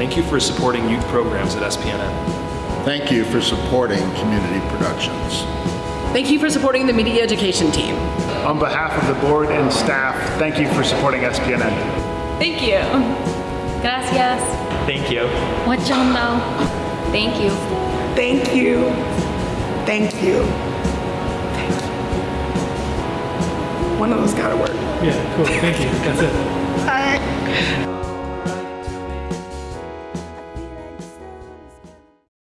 Thank you for supporting youth programs at SPNN. Thank you for supporting community productions. Thank you for supporting the media education team. On behalf of the board and staff, thank you for supporting SPNN. Thank you. Gracias. Thank you. Wachando. Thank you. Thank you. Thank you. Thank you. One of those gotta work. Yeah, cool. Thank you. That's it.